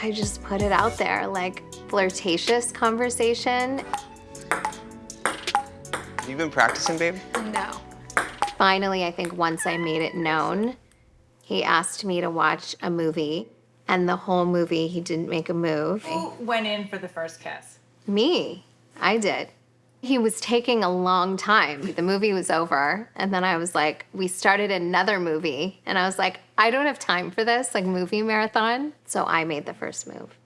I just put it out there, like flirtatious conversation. Have you been practicing, babe? No. Finally, I think once I made it known, he asked me to watch a movie, and the whole movie he didn't make a move. Who went in for the first kiss? Me, I did. He was taking a long time. The movie was over, and then I was like, we started another movie, and I was like, I don't have time for this, like movie marathon. So I made the first move.